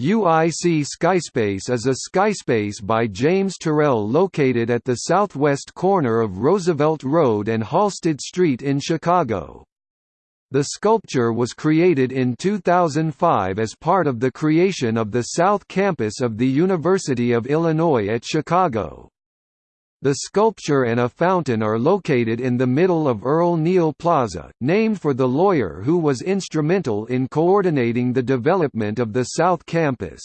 UIC Skyspace is a skyspace by James Turrell located at the southwest corner of Roosevelt Road and Halsted Street in Chicago. The sculpture was created in 2005 as part of the creation of the South Campus of the University of Illinois at Chicago. The sculpture and a fountain are located in the middle of Earl Neal Plaza, named for the lawyer who was instrumental in coordinating the development of the South Campus.